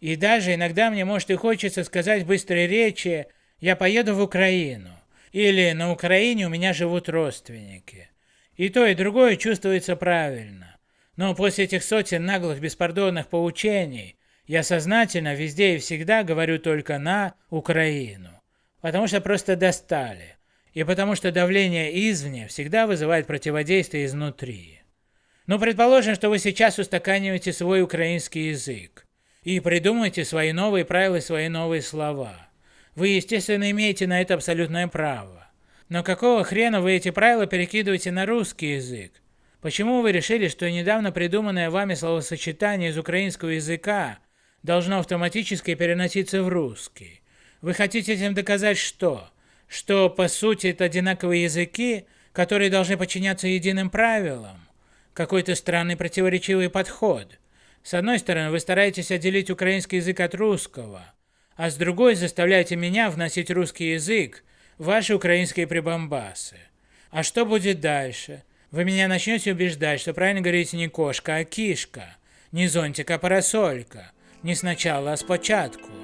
И даже иногда мне может и хочется сказать в быстрой речи «я поеду в Украину» или «на Украине у меня живут родственники». И то, и другое чувствуется правильно. Но после этих сотен наглых беспардонных поучений я сознательно везде и всегда говорю только на Украину. Потому что просто достали. И потому что давление извне всегда вызывает противодействие изнутри. Ну, предположим, что вы сейчас устаканиваете свой украинский язык и придумаете свои новые правила и свои новые слова. Вы, естественно, имеете на это абсолютное право. Но какого хрена вы эти правила перекидываете на русский язык? Почему вы решили, что недавно придуманное вами словосочетание из украинского языка должно автоматически переноситься в русский? Вы хотите этим доказать что? Что по сути это одинаковые языки, которые должны подчиняться единым правилам? Какой-то странный противоречивый подход. С одной стороны, вы стараетесь отделить украинский язык от русского, а с другой заставляете меня вносить русский язык в ваши украинские прибамбасы. А что будет дальше? Вы меня начнете убеждать, что правильно говорите не кошка, а кишка, не зонтик, а парасолька, не сначала, а спочатку.